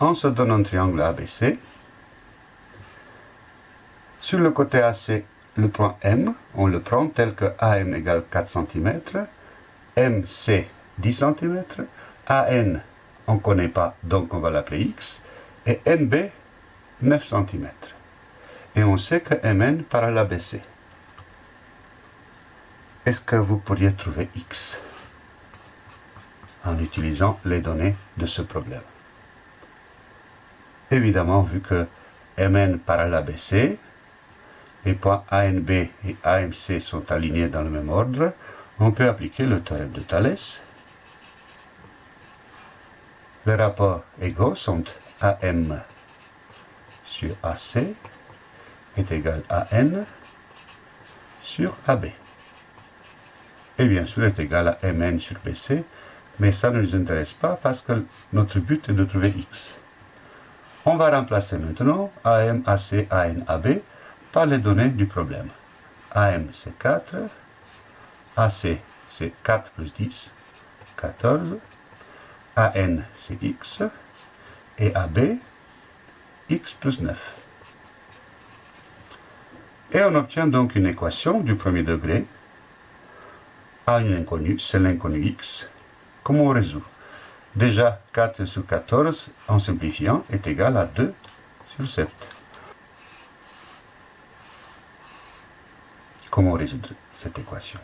on se donne un triangle ABC. Sur le côté AC, le point M, on le prend tel que AM égale 4 cm, MC 10 cm, AN on ne connaît pas, donc on va l'appeler X, et NB 9 cm. Et on sait que MN par l'ABC. Est-ce que vous pourriez trouver X en utilisant les données de ce problème? Évidemment, vu que MN par l'ABC, les points ANB et AMC sont alignés dans le même ordre, on peut appliquer le théorème de Thalès. Les rapports égaux sont AM sur AC est égal à N sur AB. Et bien sûr est égal à Mn sur BC, mais ça ne nous intéresse pas parce que notre but est de trouver X. On va remplacer maintenant AM, AC, AN, AB par les données du problème. AM c'est 4, AC c'est 4 plus 10, 14, AN c'est X, et AB, X plus 9. Et on obtient donc une équation du premier degré à une inconnue, c'est l'inconnu X. Comment on résout? Déjà, 4 sur 14, en simplifiant, est égal à 2 sur 7. Comment résoudre cette équation?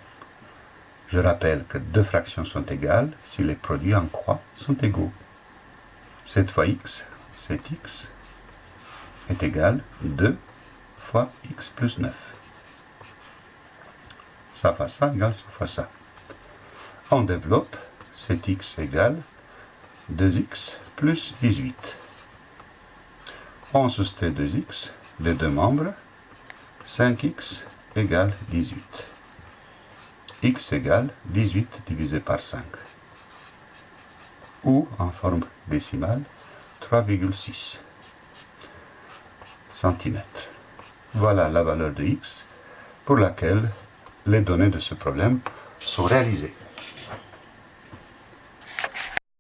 Je rappelle que deux fractions sont égales si les produits en croix sont égaux. 7 fois x, 7x, est égal à 2 fois x plus 9. Ça fois ça égale ça fois ça. On développe 7x égale 2x plus 18. On soustrait 2x des deux membres, 5x égale 18. x égale 18 divisé par 5. Ou, en forme décimale, 3,6 cm. Voilà la valeur de x pour laquelle les données de ce problème sont réalisées.